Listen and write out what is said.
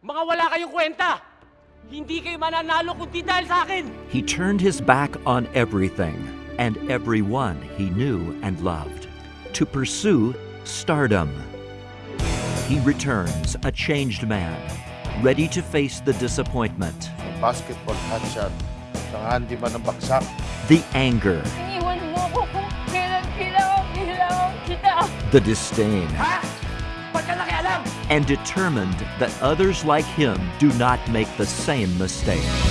Mga wala kayong kwenta! Hindi kayo mananalo kundi dahil sa akin! He turned his back on everything and everyone he knew and loved to pursue stardom. He returns a changed man, ready to face the disappointment, basketball hotshot ng Andy man ng baksak. the anger, Iniwan mo ko kung kailan kailangan kailangan kita. the disdain, Ha? And determined that others like him do not make the same mistake.